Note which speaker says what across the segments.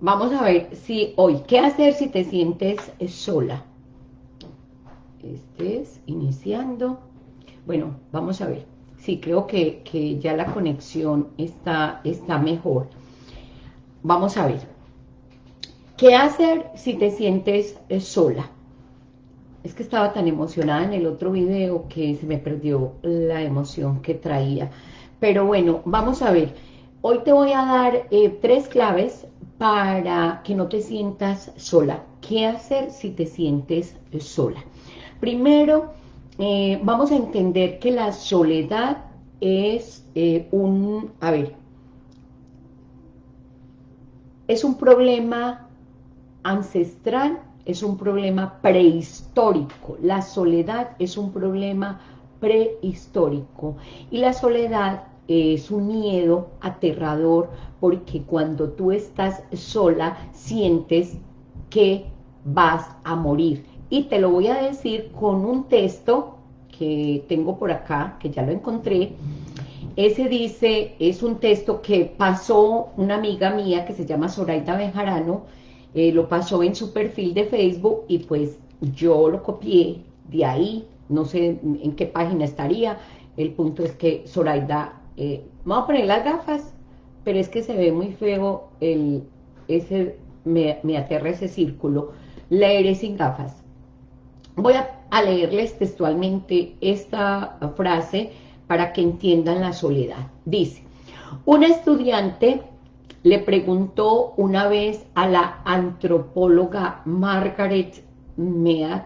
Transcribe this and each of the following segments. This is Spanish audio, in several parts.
Speaker 1: vamos a ver si hoy, ¿qué hacer si te sientes sola? Este es iniciando. Bueno, vamos a ver. Sí, creo que, que ya la conexión está, está mejor. Vamos a ver. ¿Qué hacer si te sientes eh, sola? Es que estaba tan emocionada en el otro video que se me perdió la emoción que traía. Pero bueno, vamos a ver. Hoy te voy a dar eh, tres claves para que no te sientas sola. ¿Qué hacer si te sientes sola? Primero, eh, vamos a entender que la soledad es un, a ver, es un problema ancestral es un problema prehistórico, la soledad es un problema prehistórico y la soledad es un miedo aterrador porque cuando tú estás sola sientes que vas a morir. Y te lo voy a decir con un texto que tengo por acá, que ya lo encontré, ese dice, es un texto que pasó una amiga mía que se llama Zoraida Bejarano, eh, lo pasó en su perfil de Facebook y pues yo lo copié de ahí, no sé en qué página estaría, el punto es que Zoraida, eh, vamos a poner las gafas, pero es que se ve muy feo, el, ese, me, aterra ese círculo, leeré sin gafas. Voy a, a leerles textualmente esta frase para que entiendan la soledad. Dice, un estudiante le preguntó una vez a la antropóloga Margaret Mead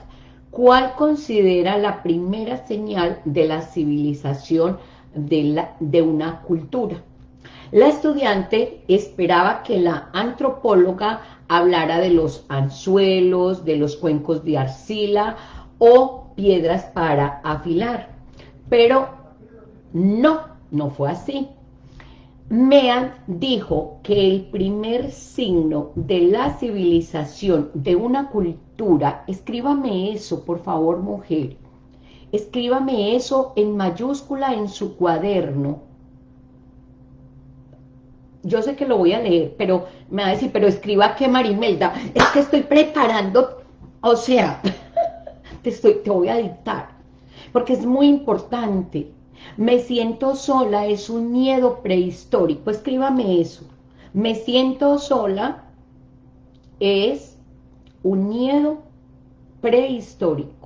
Speaker 1: cuál considera la primera señal de la civilización de, una cultura. La estudiante esperaba que la antropóloga hablara de los anzuelos, de los cuencos de arcila o piedras para afilar, pero no, no fue así. Mead dijo que el primer signo de la civilización de una cultura, escríbame eso, por favor, mujer, escríbame eso en mayúscula en su cuaderno. Yo sé que lo voy a leer, pero me va a decir, pero escriba que Marimelda, es que estoy preparando, o sea, te, estoy, te voy a dictar, porque es muy importante me siento sola es un miedo prehistórico. Escríbame eso. Me siento sola es un miedo prehistórico.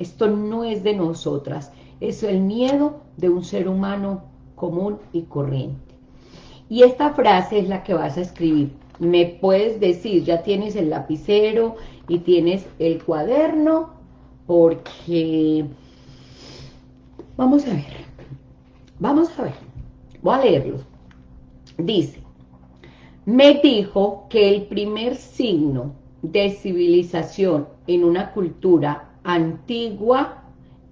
Speaker 1: Esto no es de nosotras. Es el miedo de un ser humano común y corriente. Y esta frase es la que vas a escribir. Me puedes decir, ya tienes el lapicero y tienes el cuaderno, porque Vamos a ver. Vamos a ver. Voy a leerlo. Dice, me dijo que el primer signo de civilización en una cultura antigua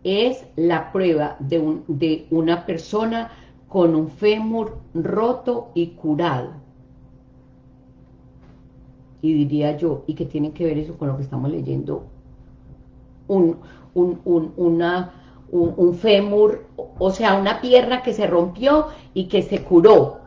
Speaker 1: es la prueba de, un, de una persona con un fémur roto y curado. Y diría yo, ¿y qué tiene que ver eso con lo que estamos leyendo? Un, un, un, un, fémur, o sea, una pierna que se rompió y que se curó.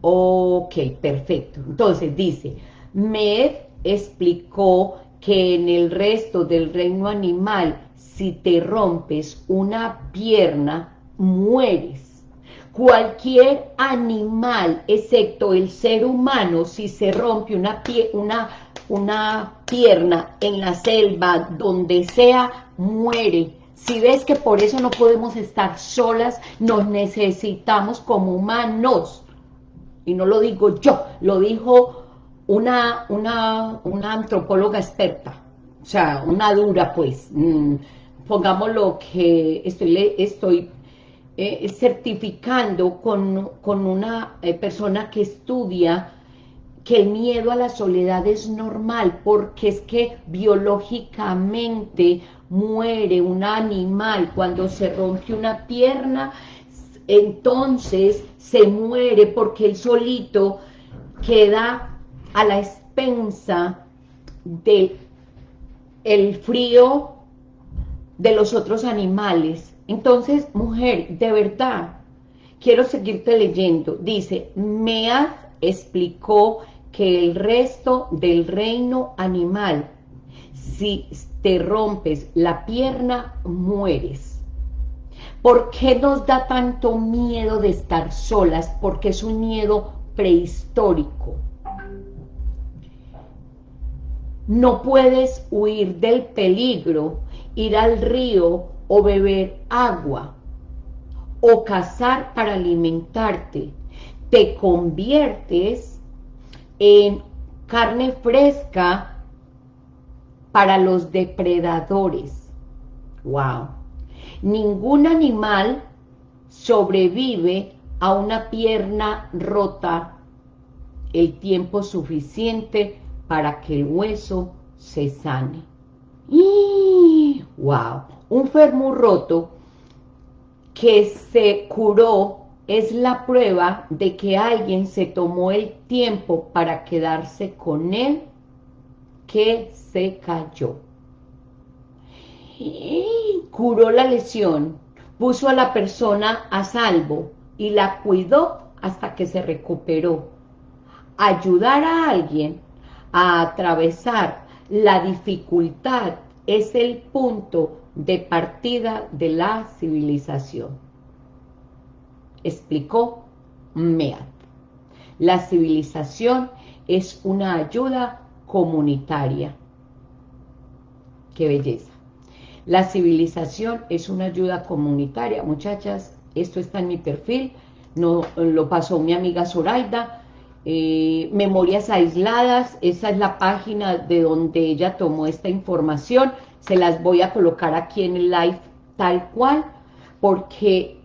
Speaker 1: Ok, perfecto. Entonces dice, Med explicó que en el resto del reino animal, si te rompes una pierna, mueres. Cualquier animal, excepto el ser humano, si se rompe una, una, una pierna en la selva, donde sea, muere si ves que por eso no podemos estar solas, nos necesitamos como humanos. Y no lo digo yo, lo dijo una, una, una antropóloga experta. O sea, una dura, pues. Mm, pongámoslo que estoy, estoy eh, certificando con, con una eh, persona que estudia que el miedo a la soledad es normal, porque es que biológicamente muere un animal cuando se rompe una pierna, entonces se muere porque el solito queda a la expensa del el frío de los otros animales. Entonces, mujer, de verdad, quiero seguirte leyendo. Dice, Mead explicó que el resto del reino animal. Si te rompes la pierna, mueres. ¿Por qué nos da tanto miedo de estar solas? Porque es un miedo prehistórico. No puedes huir del peligro, ir al río o beber agua o cazar para alimentarte. Te conviertes en carne fresca para los depredadores. ¡Wow! Ningún animal sobrevive a una pierna rota el tiempo suficiente para que el hueso se sane. ¡Y! ¡Wow! Un fémur roto que se curó es la prueba de que alguien se tomó el tiempo para quedarse con él que se cayó. Y curó la lesión, puso a la persona a salvo y la cuidó hasta que se recuperó. Ayudar a alguien a atravesar la dificultad es el punto de partida de la civilización. Explicó Mead. La civilización es una ayuda comunitaria. ¡Qué belleza! La civilización es una ayuda comunitaria. Muchachas, esto está en mi perfil, no lo pasó mi amiga Zoraida, eh, Memorias Aisladas, esa es la página de donde ella tomó esta información, se las voy a colocar aquí en el live tal cual, porque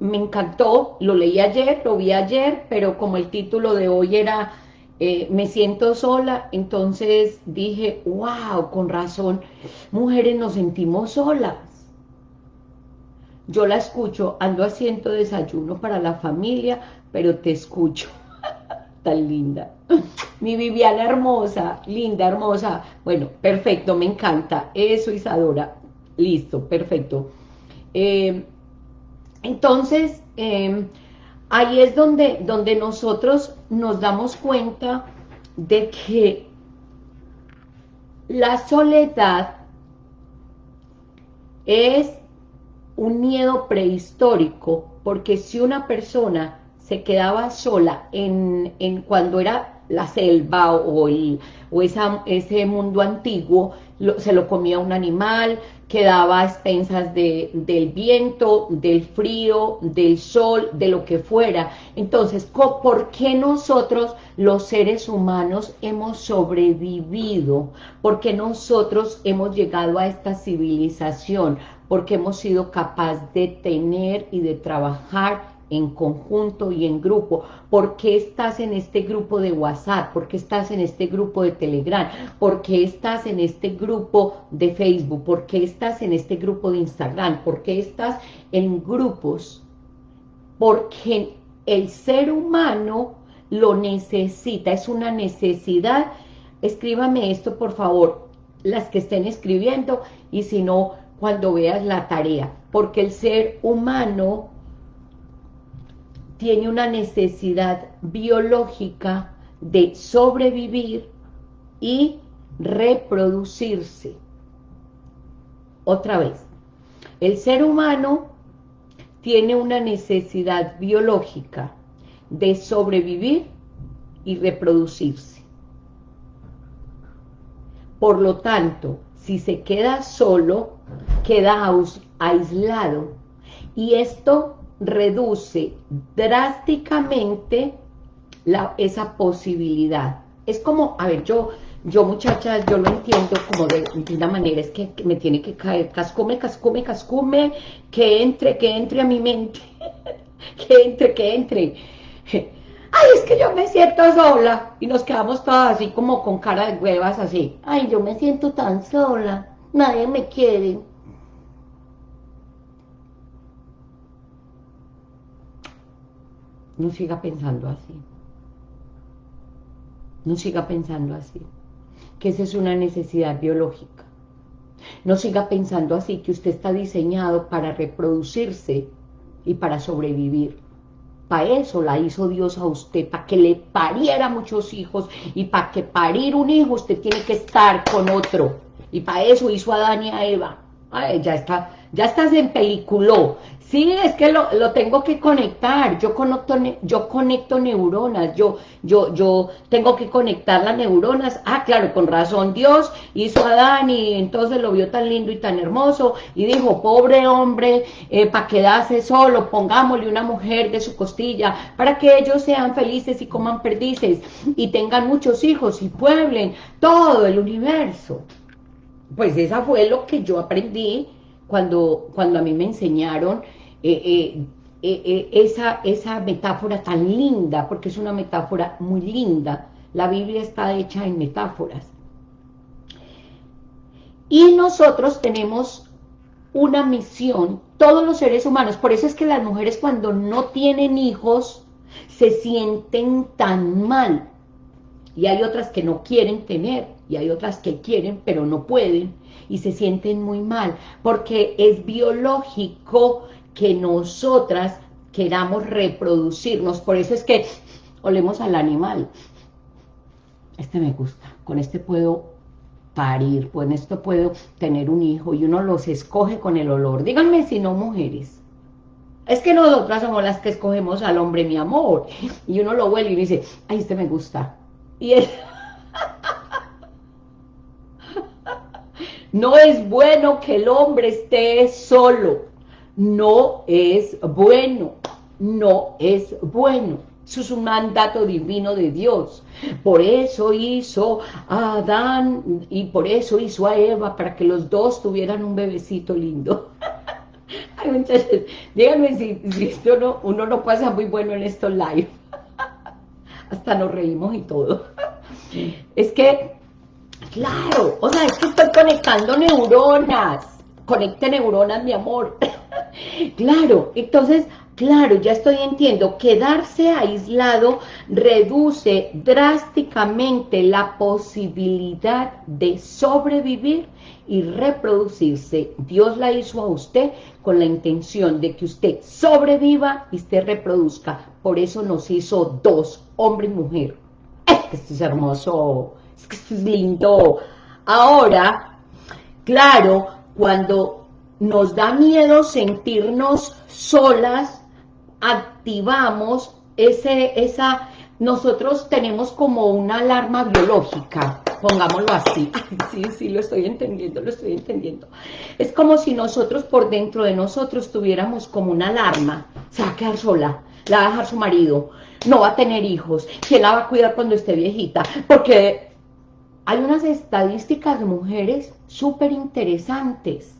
Speaker 1: me encantó, lo leí ayer, lo vi ayer, pero como el título de hoy era eh, Me siento sola, entonces dije, wow, con razón, mujeres nos sentimos solas. Yo la escucho, ando haciendo desayuno para la familia, pero te escucho. Tan linda. Mi Viviana hermosa, linda, hermosa. Bueno, perfecto, me encanta. Eso, Isadora. Listo, perfecto. Eh, entonces, em, ahí es donde, donde nosotros nos damos cuenta de que la soledad es un miedo prehistórico, porque si una persona se quedaba sola en, en cuando era la selva o, el, o ese mundo antiguo, se lo comía un animal, quedaba a expensas de, del viento, del frío, del sol, de lo que fuera. Entonces, ¿por qué nosotros los seres humanos hemos sobrevivido? ¿Por qué nosotros hemos llegado a esta civilización? Porque hemos sido capaces de tener y de trabajar en conjunto y en grupo. ¿Por qué estás en este grupo de WhatsApp? ¿Por qué estás en este grupo de Telegram? ¿Por qué estás en este grupo de Facebook? ¿Por qué estás en este grupo de Instagram? ¿Por qué estás en grupos? Porque el ser humano lo necesita, es una necesidad. Escríbame esto, por favor, las que estén escribiendo, y si no, cuando veas la tarea. Porque el ser humano tiene una necesidad biológica de sobrevivir y reproducirse. Otra vez, el ser humano tiene una necesidad biológica de sobrevivir y reproducirse. Por lo tanto, si se queda solo, queda aislado. Y esto reduce drásticamente la, esa posibilidad. Es como, a ver, yo, yo muchachas, yo lo entiendo como de, una manera, es que, me tiene que caer cascume, cascume, cascume, que entre, que entre a mi mente, que entre, que entre. Ay, es que yo me siento sola. Y nos quedamos todas así como con cara de huevas así. Ay, yo me siento tan sola. Nadie me quiere. No siga pensando así. No siga pensando así. Que esa es una necesidad biológica. No siga pensando así, que usted está diseñado para reproducirse y para sobrevivir. Para eso la hizo Dios a usted, para que le pariera muchos hijos y para que parir un hijo usted tiene que estar con otro. Y para eso hizo a Adán y a Eva. Ay, ya está, ya estás en peliculó. Sí, es que lo, tengo que conectar, yo conecto, yo conecto neuronas, yo, yo, yo tengo que conectar las neuronas. Ah, claro, con razón, Dios hizo a Adán y entonces lo vio tan lindo y tan hermoso y dijo, pobre hombre, eh, para quedarse solo, pongámosle una mujer de su costilla, para que ellos sean felices y coman perdices y tengan muchos hijos y pueblen todo el universo. Pues esa fue lo que yo aprendí cuando, cuando a mí me enseñaron eh, eh, eh, esa, esa metáfora tan linda, porque es una metáfora muy linda. La Biblia está hecha en metáforas. Y nosotros tenemos una misión, todos los seres humanos, por eso es que las mujeres cuando no tienen hijos se sienten tan mal, y hay otras que no quieren tener, y hay otras que quieren pero no pueden, y se sienten muy mal, porque es biológico que nosotras queramos reproducirnos. Por eso es que olemos al animal. Este me gusta, con este puedo parir, con esto puedo tener un hijo y uno los escoge con el olor. Díganme si no mujeres. Es que nosotras somos las que escogemos al hombre, mi amor. Y uno lo huele y dice, ay, este me gusta. Y él... no es bueno que el hombre esté solo no es bueno, no es bueno. Eso es un mandato divino de Dios. Por eso hizo a Adán y por eso hizo a Eva, para que los dos tuvieran un bebecito lindo. Ay, muchachos, díganme si, esto no, uno no pasa muy bueno en estos live. Hasta nos reímos y todo. Es que, claro, o sea, es que estoy conectando neuronas. Conecte neuronas, mi amor. Claro, entonces, claro, ya estoy entiendo, quedarse aislado reduce drásticamente la posibilidad de sobrevivir y reproducirse. Dios la hizo a usted con la intención de que usted sobreviva y usted reproduzca. Por eso nos hizo dos, hombre y mujer. esto es hermoso, es que esto es lindo. Ahora, claro, cuando nos da miedo sentirnos solas, activamos ese, esa, nosotros tenemos como una alarma biológica, pongámoslo así, sí, sí, lo estoy entendiendo, lo estoy entendiendo. Es como si nosotros por dentro de nosotros tuviéramos como una alarma, se va a quedar sola, la va a dejar su marido, no va a tener hijos, ¿quién la va a cuidar cuando esté viejita? Porque hay unas estadísticas de mujeres súper interesantes,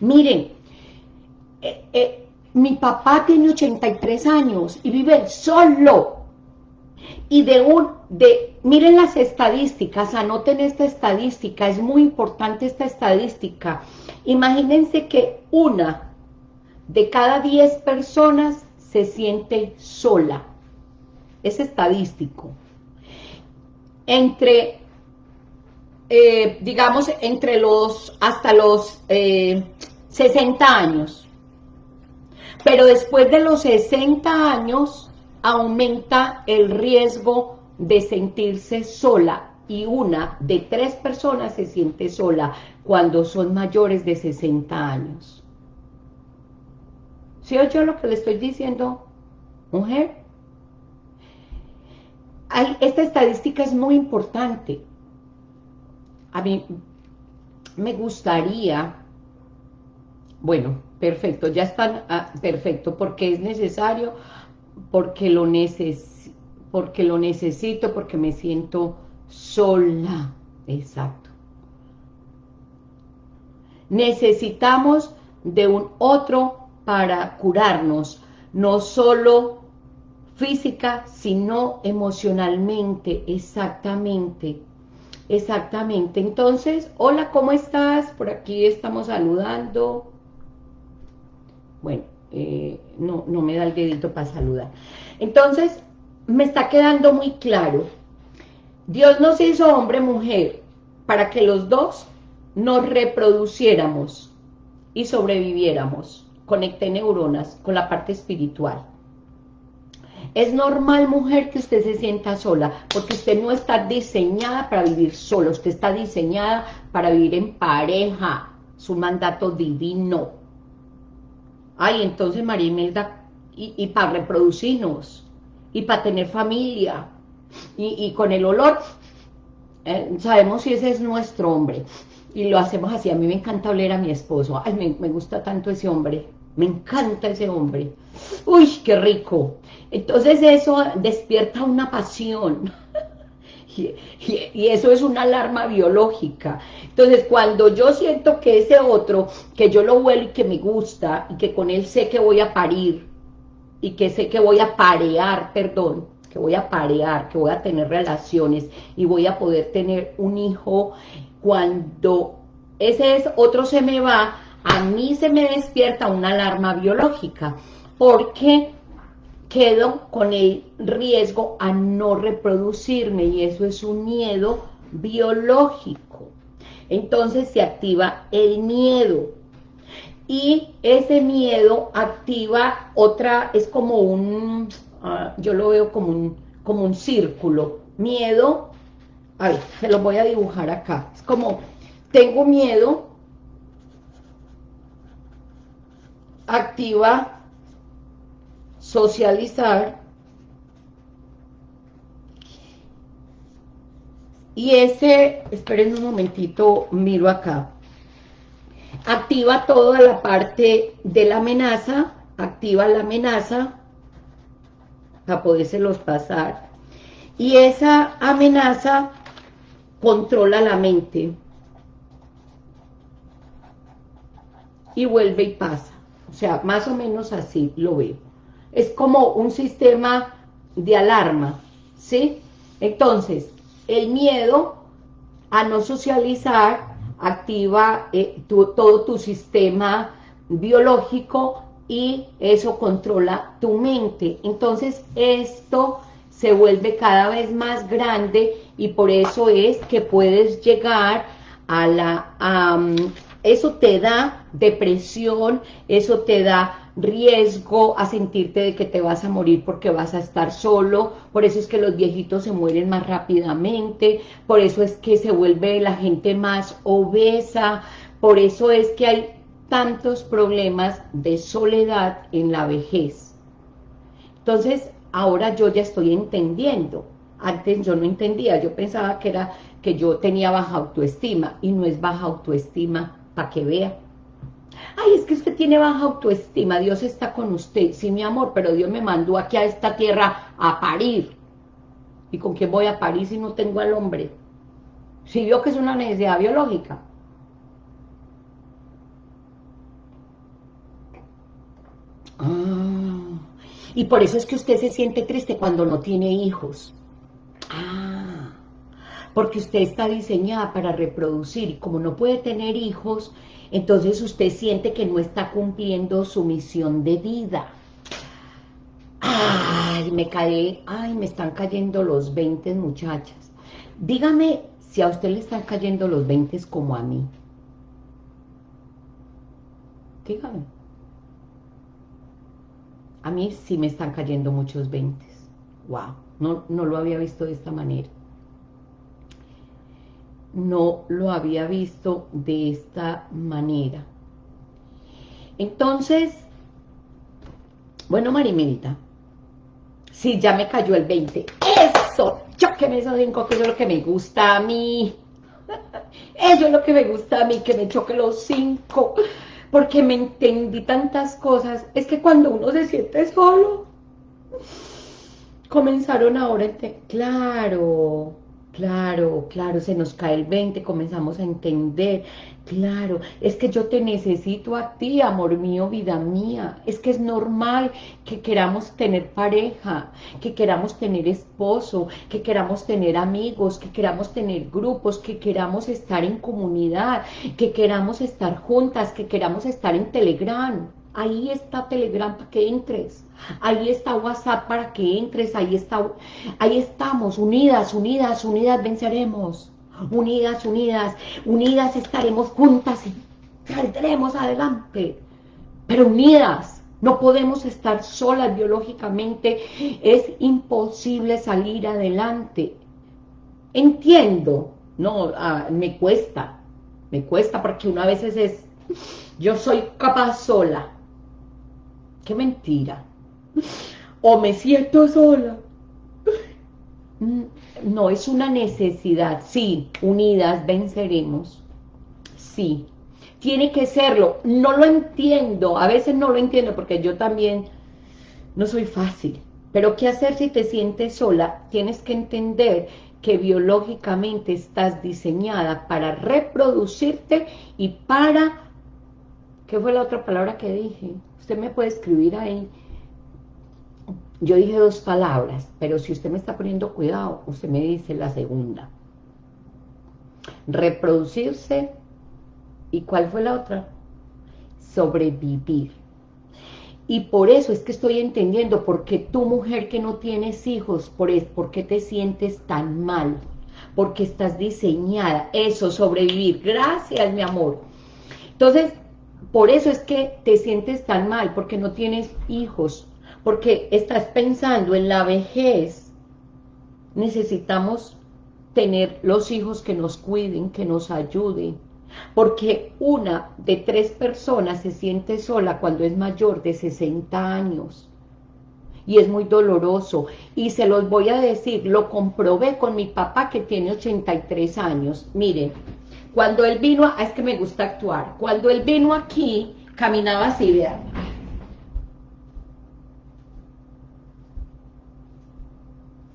Speaker 1: Miren, eh, eh, mi papá tiene 83 años y vive solo. Y de un, de, miren las estadísticas, anoten esta estadística, es muy importante esta estadística. Imagínense que una de cada 10 personas se siente sola. Es estadístico. Entre eh, digamos, entre los, hasta los 60 eh, años. Pero después de los 60 años, aumenta el riesgo de sentirse sola y una de tres personas se siente sola cuando son mayores de 60 años. ¿Sí oye lo que le estoy diciendo, mujer? esta estadística es muy importante a mí me gustaría, bueno, perfecto, ya están, ah, perfecto, porque es necesario, porque lo, neces porque lo necesito, porque me siento sola, exacto. Necesitamos de un otro para curarnos, no solo física, sino emocionalmente, exactamente. Exactamente. Entonces, hola, ¿cómo estás? Por aquí estamos saludando. Bueno, eh, no, no me da el dedito para saludar. Entonces, me está quedando muy claro. Dios nos hizo hombre-mujer para que los dos nos reproduciéramos y sobreviviéramos. Conecté neuronas con la parte espiritual. Es normal, mujer, que usted se sienta sola, porque usted no está diseñada para vivir sola, usted está diseñada para vivir en pareja, su mandato divino. Ay, entonces María Imelda, y, para reproducirnos, y para tener familia, y, con el olor, eh, sabemos si ese es nuestro hombre, y lo hacemos así, a mí me encanta oler a mi esposo, ay, me, me gusta tanto ese hombre, me encanta ese hombre, uy, qué rico, entonces eso despierta una pasión, y, eso es una alarma biológica. Entonces, cuando yo siento que ese otro, que yo lo huelo y que me gusta, y que con él sé que voy a parir, y que sé que voy a parear, perdón, que voy a parear, que voy a tener relaciones, y voy a poder tener un hijo, cuando ese es otro se me va, a mí se me despierta una alarma biológica, porque quedo con el riesgo a no reproducirme y eso es un miedo biológico. Entonces se activa el miedo. Y ese miedo activa otra, es como un, ah, yo lo veo como un, como un círculo, miedo, a ver, se lo voy a dibujar acá, es como, tengo miedo, activa socializar y ese, esperen un momentito, miro acá, activa toda la parte de la amenaza, activa la amenaza para podérselos pasar, y esa amenaza controla la mente y vuelve y pasa, o sea, más o menos así lo veo es como un sistema de alarma, ¿sí? Entonces, el miedo a no socializar activa eh, todo tu sistema biológico y eso controla tu mente. Entonces, esto se vuelve cada vez más grande y por eso es que puedes llegar a la... eso te da depresión, eso te da riesgo a sentirte de que te vas a morir porque vas a estar solo, por eso es que los viejitos se mueren más rápidamente, por eso es que se vuelve la gente más obesa, por eso es que hay tantos problemas de soledad en la vejez. Entonces, ahora yo ya estoy entendiendo, antes yo no entendía, yo pensaba que era que yo tenía baja autoestima, y no es baja autoestima, para que vea, ay, es que usted tiene baja autoestima, Dios está con usted, sí, mi amor, pero Dios me mandó aquí a esta tierra a parir. ¿Y con quién voy a parir si no tengo al hombre? Si vio que es una necesidad biológica. Ah, y por eso es que usted se siente triste cuando no tiene hijos. Ah, porque usted está diseñada para reproducir y como no puede tener hijos, entonces usted siente que no está cumpliendo su misión de vida. Ay, me cae, ay, me están cayendo los 20 muchachas. Dígame si a usted le están cayendo los 20 como a mí. Dígame. A mí sí me están cayendo muchos 20. Wow, no, no lo había visto de esta manera no lo había visto de esta manera. Entonces, bueno, Marimelita, sí, ya me cayó el 20. ¡Eso! Yo que me cinco, que eso es lo que me gusta a mí. Eso es lo que me gusta a mí, que me choque los cinco. Porque me entendí tantas cosas. Es que cuando uno se siente solo, comenzaron ahora, claro, Claro, claro, se nos cae el 20, comenzamos a entender, claro, es que yo te necesito a ti, amor mío, vida mía, es que es normal que queramos tener pareja, que queramos tener esposo, que queramos tener amigos, que queramos tener grupos, que queramos estar en comunidad, que queramos estar juntas, que queramos estar en Telegram, ahí está Telegram para que entres, ahí está WhatsApp para que entres, ahí está, ahí estamos, unidas, unidas, unidas venceremos, unidas, unidas, unidas estaremos juntas y saldremos adelante, pero unidas, No podemos estar solas biológicamente, es imposible salir adelante. Entiendo, no, ah, me cuesta, me cuesta porque una vez es, yo soy capaz sola. Qué mentira. O me siento sola. Mm, no, es una necesidad. Sí, unidas venceremos. Sí, tiene que serlo. No lo entiendo, a veces no lo entiendo porque yo también no soy fácil. Pero ¿qué hacer si te sientes sola? Tienes que entender que biológicamente estás diseñada para reproducirte y para... ¿Qué fue la otra palabra que dije? Usted me puede escribir ahí. Yo dije dos palabras, pero si usted me está poniendo cuidado, usted me dice la segunda. Reproducirse, ¿y cuál fue la otra? Sobrevivir. Y por eso es que estoy entendiendo por qué mujer que no tienes hijos, por, es, por qué te sientes tan mal, porque estás diseñada, eso, sobrevivir. Gracias, mi amor. Entonces, por eso es que te sientes tan mal, porque no tienes hijos, porque estás pensando en la vejez. Necesitamos tener los hijos que nos cuiden, que nos ayuden, porque una de tres personas se siente sola cuando es mayor de 60 años. Y es muy doloroso. Y se los voy a decir, lo comprobé con mi papá que tiene 83 años. Miren, cuando él vino, a, es que me gusta actuar, cuando él vino aquí, caminaba así, vean.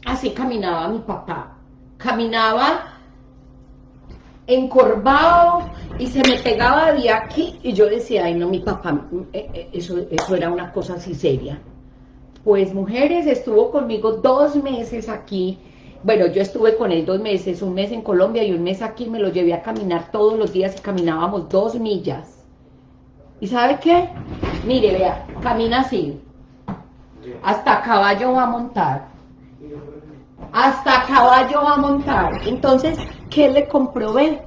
Speaker 1: Así caminaba mi papá. Caminaba encorvado y se me pegaba de aquí y yo decía, ay no, mi papá, eh, eh, eso, eso era una cosa así seria. Pues mujeres, estuvo conmigo dos meses aquí, bueno, yo estuve con él dos meses, un mes en Colombia y un mes aquí, me lo llevé a caminar todos los días y caminábamos dos millas. ¿Y sabe qué? Mire, vea, camina así, hasta caballo va a montar, hasta caballo va a montar. Entonces, ¿qué le comprobé?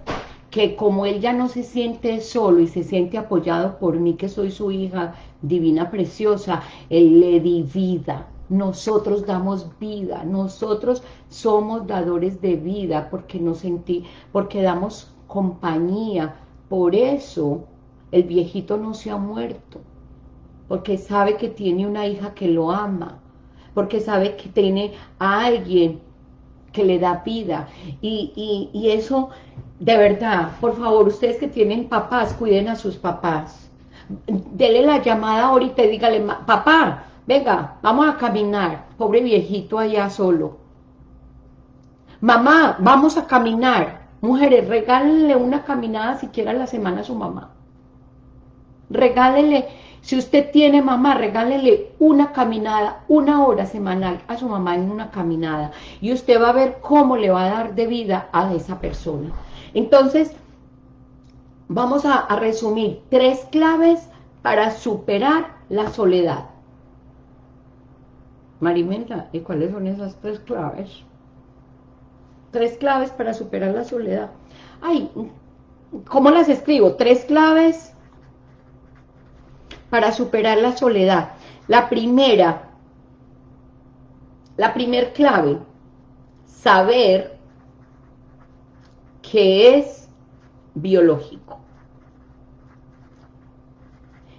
Speaker 1: Que como él ya no se siente solo y se siente apoyado por mí, que soy su hija divina, preciosa, él le di vida. Nosotros damos vida, nosotros somos dadores de vida porque nos sentí, porque damos compañía. Por eso el viejito no se ha muerto, porque sabe que tiene una hija que lo ama, porque sabe que tiene a alguien que le da vida. Y, eso, de verdad, por favor, ustedes que tienen papás, cuiden a sus papás. Dele la llamada ahorita y dígale, papá, venga, vamos a caminar. Pobre viejito allá solo. Mamá, vamos a caminar. Mujeres, regálenle una caminada siquiera a la semana a su mamá. Regálenle si usted tiene mamá, regálele una caminada, una hora semanal a su mamá en una caminada. Y usted va a ver cómo le va a dar de vida a esa persona. Entonces, vamos a, resumir tres claves para superar la soledad. Marimenta, ¿y cuáles son esas tres claves? Tres claves para superar la soledad. Ay, ¿cómo las escribo? Tres claves para superar la soledad. La primera, la primer clave, saber que es biológico.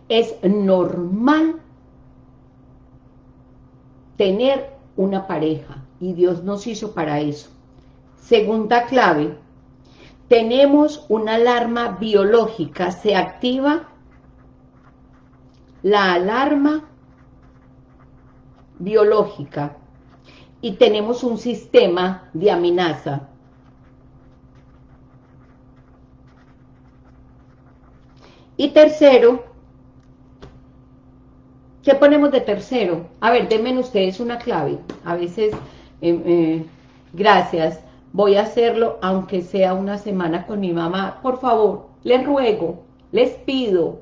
Speaker 1: Es normal tener una pareja y Dios nos hizo para eso. Segunda clave, tenemos una alarma biológica, se activa la alarma biológica y tenemos un sistema de amenaza. Y tercero, ¿qué ponemos de tercero? A ver, denme ustedes una clave. A veces, eh, eh, gracias, voy a hacerlo aunque sea una semana con mi mamá. Por favor, les ruego, les pido,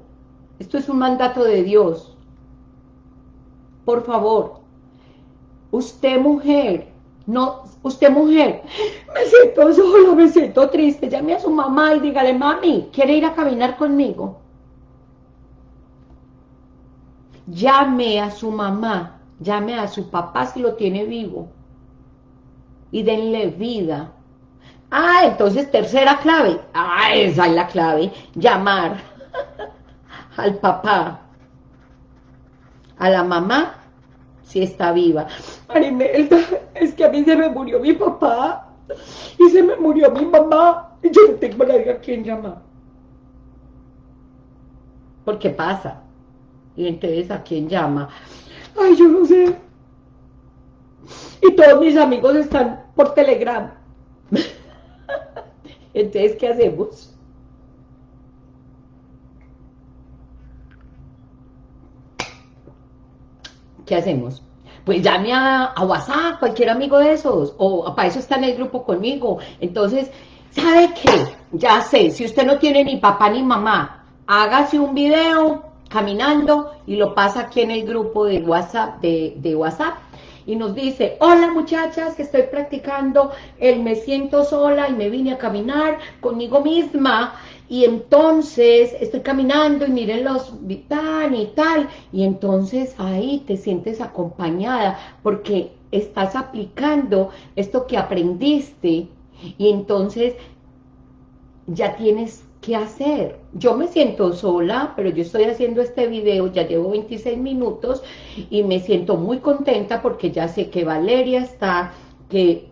Speaker 1: esto es un mandato de Dios. Por favor, usted mujer, no, usted mujer, me siento sola, me siento triste, llame a su mamá y dígale, mami, ¿quiere ir a caminar conmigo? Llame a su mamá, llame a su papá si lo tiene vivo y denle vida. Ah, entonces tercera clave, ah, esa es la clave, llamar al papá, a la mamá, si está viva. Marimelda, es que a mí se me murió mi papá y se me murió mi mamá y yo no tengo nadie a quien llamar. ¿Por qué pasa? Y entonces, ¿a quién llama? Ay, yo no sé. Y todos mis amigos están por Telegram. entonces, ¿qué hacemos? ¿Qué hacemos? Pues llame a, WhatsApp, cualquier amigo de esos, o para eso está en el grupo conmigo. Entonces, ¿sabe qué? Ya sé, si usted no tiene ni papá ni mamá, hágase un video caminando y lo pasa aquí en el grupo de WhatsApp, de, WhatsApp y nos dice, hola muchachas, que estoy practicando el me siento sola y me vine a caminar conmigo misma y entonces estoy caminando y miren los tan y tal y entonces ahí te sientes acompañada porque estás aplicando esto que aprendiste y entonces ya tienes que hacer. Yo me siento sola, pero yo estoy haciendo este video, ya llevo 26 minutos y me siento muy contenta porque ya sé que Valeria está, que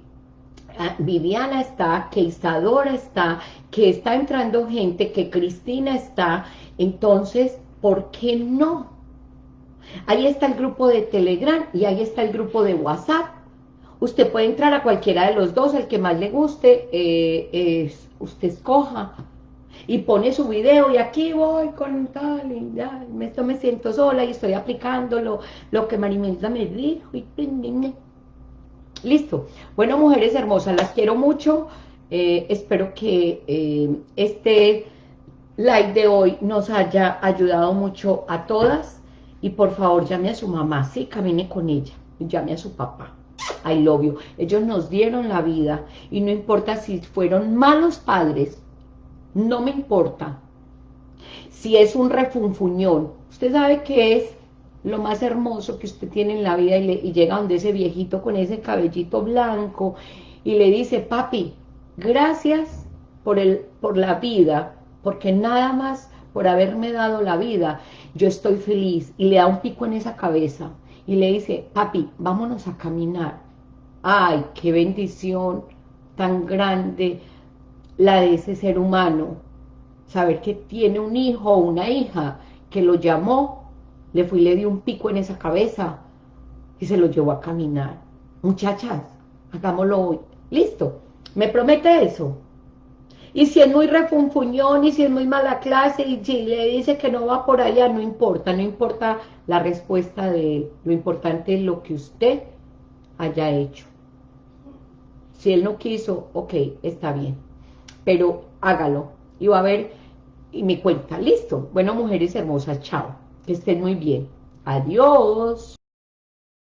Speaker 1: ah, Viviana está, que Isadora está, que está entrando gente, que Cristina está, entonces, ¿por qué no? Ahí está el grupo de Telegram y ahí está el grupo de WhatsApp. Usted puede entrar a cualquiera de los dos, el que más le guste, eh, usted escoja y pone su video y aquí voy con tal y ya, esto me siento sola y estoy aplicándolo, lo que Marimelda me dijo y listo. Bueno, mujeres hermosas, las quiero mucho, eh, espero que eh, este live de hoy nos haya ayudado mucho a todas y por favor llame a su mamá, sí, camine con ella, llame a su papá. I love you. Ellos nos dieron la vida y no importa si fueron malos padres, no me importa. Si es un refunfuñón, usted sabe que es lo más hermoso que usted tiene en la vida y, llega donde ese viejito con ese cabellito blanco y le dice, papi, gracias por, el, por la vida, porque nada más por haberme dado la vida, yo estoy feliz, y le da un pico en esa cabeza, y le dice, papi, vámonos a caminar. Ay, qué bendición tan grande la de ese ser humano, saber que tiene un hijo o una hija que lo llamó, le fue y le dio un pico en esa cabeza y se lo llevó a caminar. Muchachas, hagámoslo hoy. Listo, me promete eso. Y si es muy refunfuñón y si es muy mala clase y si le dice que no va por allá, no importa, no importa la respuesta de él. Lo importante es lo que usted haya hecho. Si él no quiso, ok, está bien pero hágalo y va a ver y me cuenta, listo. Bueno, mujeres hermosas, chao, que estén muy bien. Adiós.